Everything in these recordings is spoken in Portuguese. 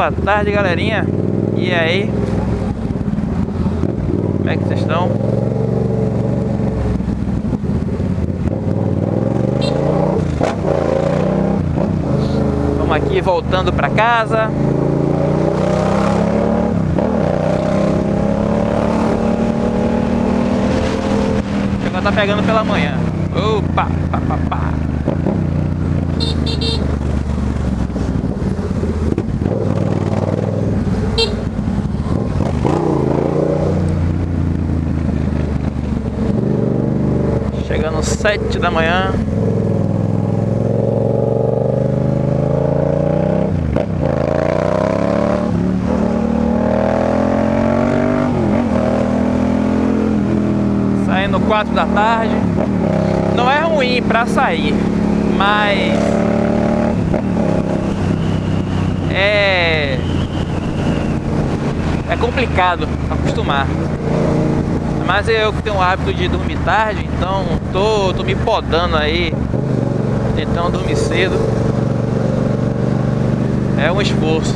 Boa tarde, galerinha. E aí? Como é que vocês estão? Estamos aqui voltando para casa. Agora tá pegando pela manhã. Opa, pá, pá, pá. Sete da manhã. Saindo quatro da tarde. Não é ruim pra sair, mas é é complicado acostumar. Mas eu tenho o hábito de dormir tarde, então tô, tô me podando aí, tentando dormir cedo. É um esforço.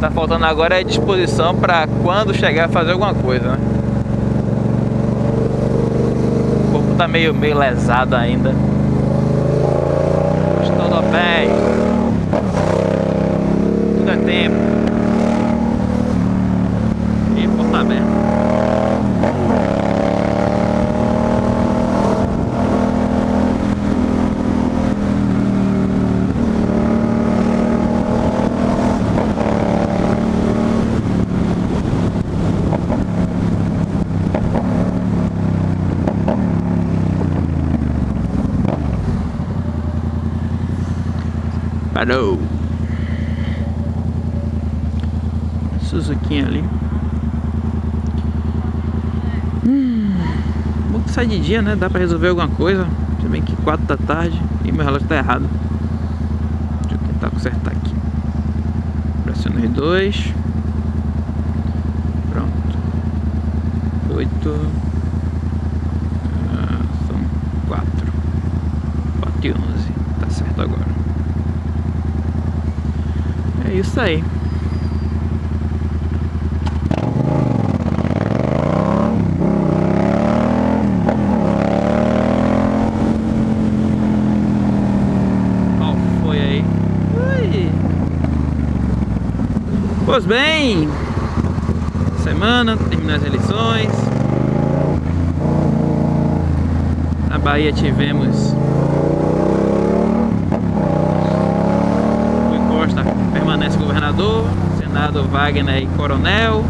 Tá faltando agora é disposição para quando chegar a fazer alguma coisa, né? O corpo tá meio, meio lesado ainda. Parou. Suzuki ali. Hum, bom que sai de dia, né? Dá pra resolver alguma coisa. Se bem que 4 da tarde e meu relógio tá errado. Deixa eu tentar consertar aqui. Pressiona R2. Pronto. 8. Ah, são 4. 4 e 11. Tá certo agora. Isso aí. Qual foi aí? Ui. Pois bem, semana, terminou as eleições. Na Bahia tivemos Costa permanece governador, Senado Wagner e Coronel.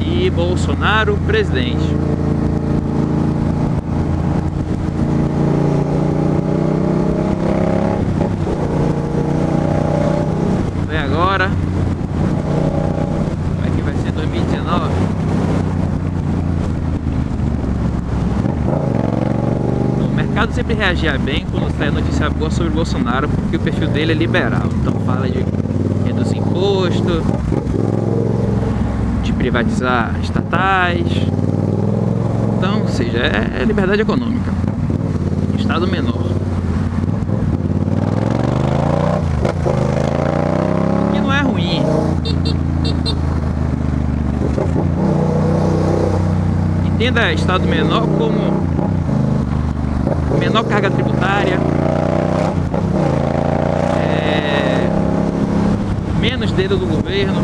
E Bolsonaro presidente. Vamos ver agora como é que vai ser 2019. O mercado sempre reagia bem quando sai notícia boa sobre o Bolsonaro, porque o perfil dele é liberal. Então fala de reduzir imposto, de privatizar estatais. Então, ou seja, é, é liberdade econômica. Estado menor. O que não é ruim. Entenda Estado menor como menor carga tributária, é, menos dedo do governo,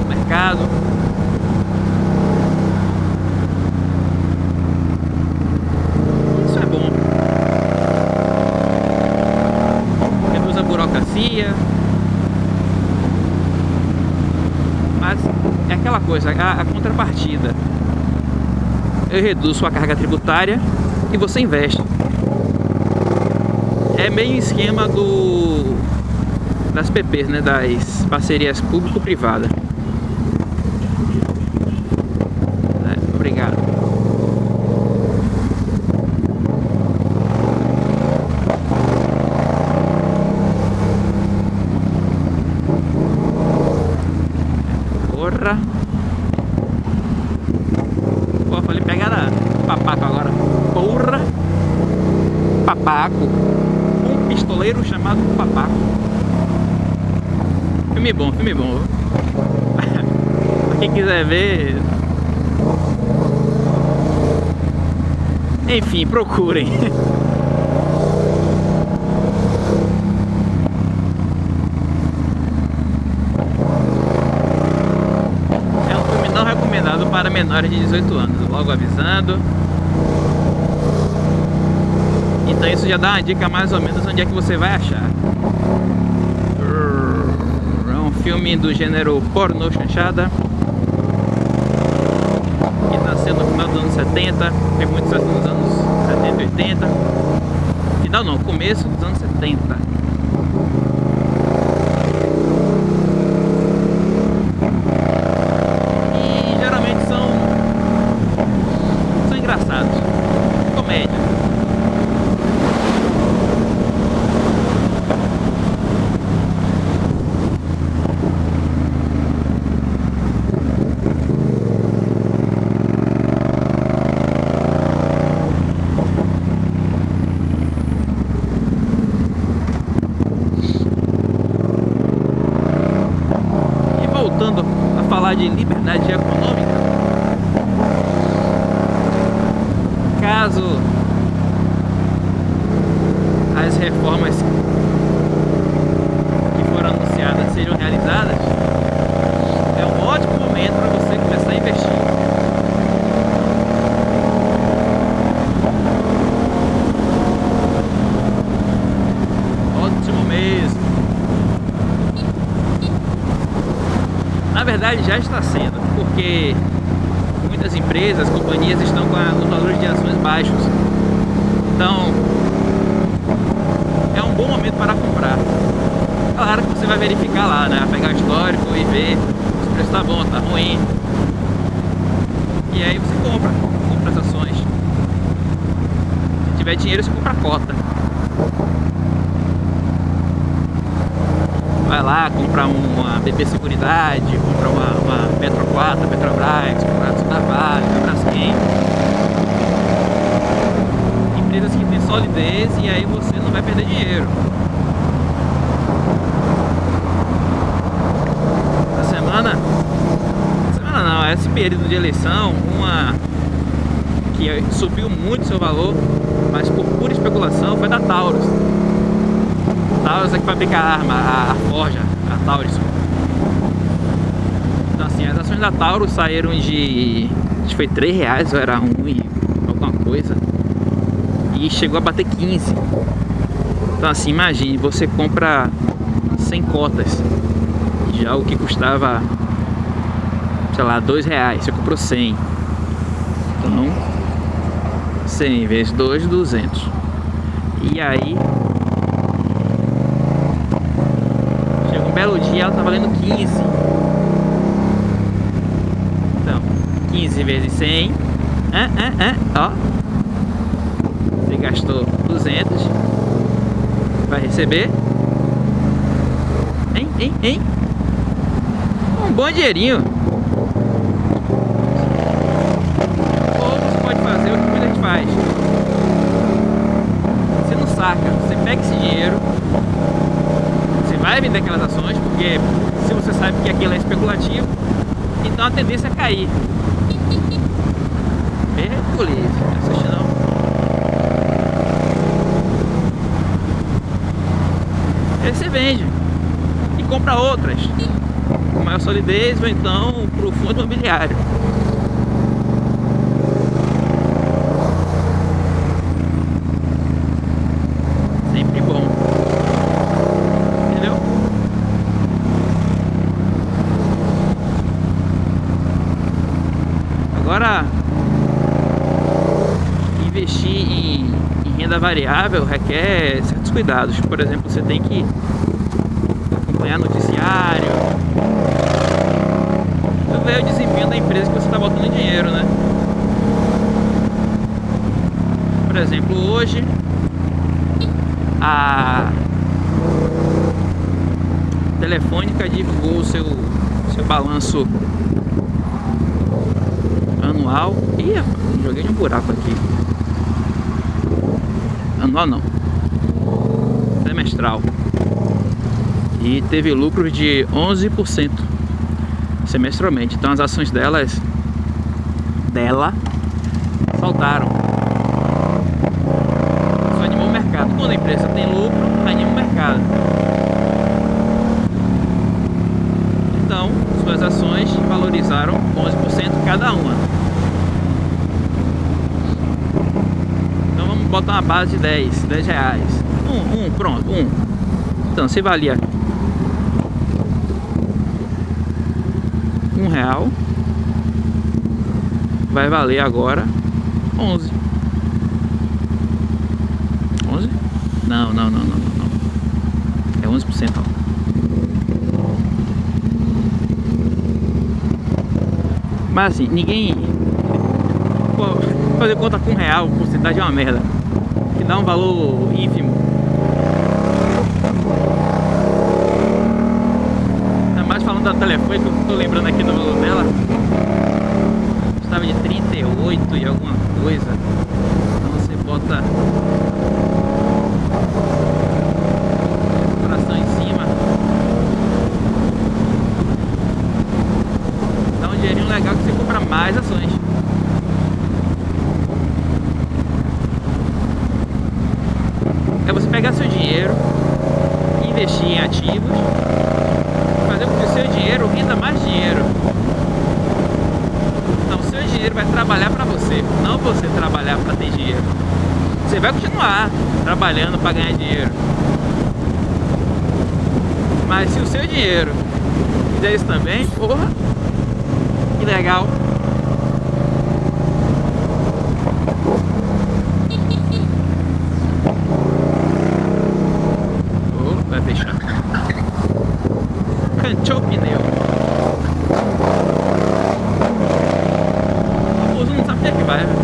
do mercado. Isso é bom. Reduz a burocracia. Mas é aquela coisa, a, a contrapartida eu reduzo sua carga tributária e você investe. É meio esquema do das PPs, né, das parcerias público-privada. É, obrigado. Porra! Pô, falei pegada papaco agora. Porra! Papaco. Chamado Papaco. Filme bom, filme bom. Quem quiser ver. Enfim, procurem. É um filme não recomendado para menores de 18 anos, logo avisando. Então isso já dá uma dica mais ou menos onde é que você vai achar. É um filme do gênero pornô chanchada. Que nasceu no final dos anos 70, tem muito sucesso nos anos 70 e 80. Final não, começo dos anos 70. E geralmente são, são engraçados. Comédia. E voltando a falar de liberdade econômica, caso as reformas que foram anunciadas sejam realizadas, é um ótimo momento para você começar a investir. Ótimo mesmo. Na verdade já está sendo, porque muitas empresas, companhias estão com a- os valores de ações baixos. Então é um bom momento para comprar. Claro que você vai verificar lá, né? Pegar o histórico e ver se o preço tá bom, tá ruim. E aí você compra, compra as ações. Se tiver dinheiro, você compra a cota. vai lá, compra uma BP Seguridade, compra uma, uma Petro 4, Petrobras, compra da Vale, Braskem. Empresas que têm solidez e aí você não vai perder dinheiro. Essa semana, semana não, esse período de eleição, uma subiu muito seu valor, mas por pura especulação, foi da Taurus. Taurus é que fabrica a arma, a, a forja, a Taurus. Então assim, as ações da Taurus saíram de. Acho que foi 3 reais ou era 1 e alguma coisa. E chegou a bater 15. Então assim, imagine, você compra 100 cotas. Já o que custava, sei lá, 2 reais, você comprou 100. Então, 100 vezes 2, 200. E aí, chega um belo dia, ela tá valendo 15. Então, 15 vezes 100. Ah, ah, ah, ó. Você gastou 200. Vai receber. Hein, hein, hein? Um bom dinheirinho. Ou você pode fazer o que muita gente faz. Você não saca, você pega esse dinheiro, você vai vender aquelas ações, porque se você sabe que aquilo é especulativo, então a tendência é cair. Mergulhe, assiste não. Aí você vende e compra outras com maior solidez ou então para o fundo imobiliário. Sempre bom. Entendeu? Agora, investir em, em renda variável requer certos cuidados. Por exemplo, você tem que acompanhar noticiário, então ver o desempenho da empresa que você está botando dinheiro, né? Por exemplo, hoje a Telefônica divulgou o seu, seu balanço anual. Ih, joguei um buraco aqui. Anual não. Semestral. E teve lucros de 11% semestralmente. Então as ações delas dela saltaram. Isso animou o mercado. Quando a empresa tem lucro, anima o mercado. Então, suas ações valorizaram 11% cada uma. Então vamos botar uma base de 10, 10 reais. Um, um, pronto, um. Então, se valia um real, vai valer agora 11. 11? Não, não, não, não, não. É 11%. Ó. Mas assim, ninguém fazer conta com real, porcentagem é uma merda. Dá um valor ínfimo. Ainda mais falando da telefone, que eu tô lembrando aqui do valor dela. Estava de 38 e alguma coisa. Então você bota fração em cima. Dá um dinheirinho legal que você compra mais ações. É você pegar seu dinheiro, investir em ativos, fazer com que o seu dinheiro renda mais dinheiro. Então, o seu dinheiro vai trabalhar para você, não você trabalhar para ter dinheiro. Você vai continuar trabalhando para ganhar dinheiro. Mas se o seu dinheiro fizer isso também, porra, que legal. Cantou o pneu. O não sabe onde é que vai. né?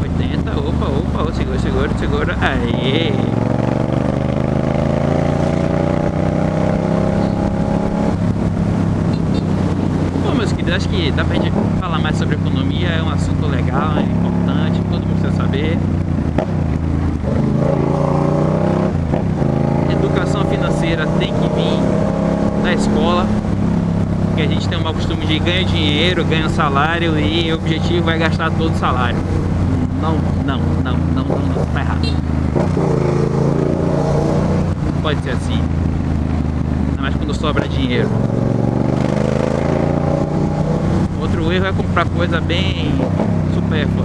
Oitenta, opa, opa, opa, segura, segura, segura. Aê! Queridos, acho que dá pra gente falar mais sobre economia, é um assunto legal, é importante, todo mundo precisa saber. Educação financeira tem que vir da escola, porque a gente tem um mau costume de ganhar dinheiro, ganha salário e o objetivo é gastar todo o salário. Não, não, não, não, não, não, tá errado. Pode ser assim. Ainda mais quando sobra dinheiro. É comprar coisa bem supérflua.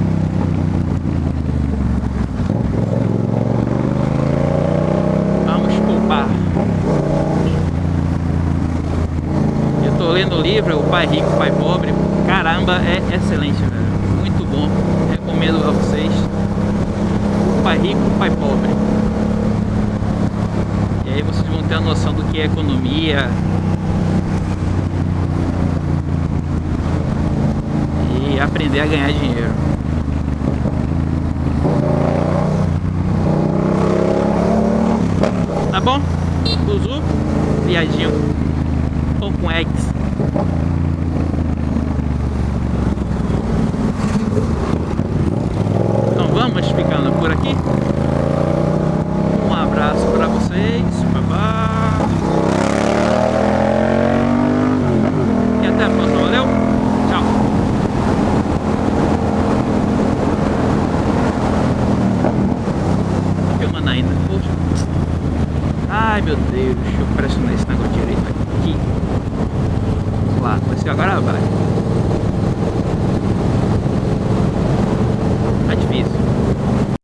Vamos poupar. Eu tô lendo o livro O Pai Rico, Pai Pobre. Caramba, é excelente, velho. Muito bom. Recomendo a vocês. O Pai Rico, Pai Pobre. E aí vocês vão ter a noção do que é economia, aprender a ganhar dinheiro. Tá bom? Uzu, viadinho, pão com eggs.